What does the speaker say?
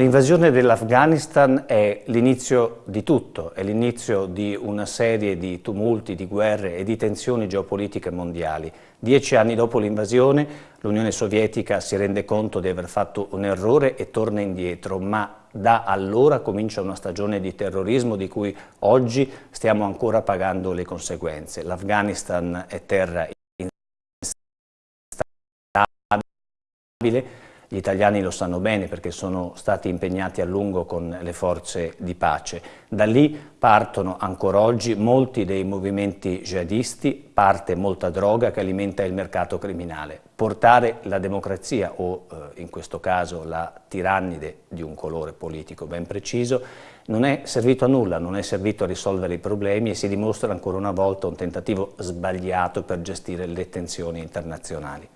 L'invasione dell'Afghanistan è l'inizio di tutto, è l'inizio di una serie di tumulti, di guerre e di tensioni geopolitiche mondiali. Dieci anni dopo l'invasione l'Unione Sovietica si rende conto di aver fatto un errore e torna indietro, ma da allora comincia una stagione di terrorismo di cui oggi stiamo ancora pagando le conseguenze. L'Afghanistan è terra instabile, gli italiani lo sanno bene perché sono stati impegnati a lungo con le forze di pace. Da lì partono ancora oggi molti dei movimenti jihadisti, parte molta droga che alimenta il mercato criminale. Portare la democrazia o eh, in questo caso la tirannide di un colore politico ben preciso non è servito a nulla, non è servito a risolvere i problemi e si dimostra ancora una volta un tentativo sbagliato per gestire le tensioni internazionali.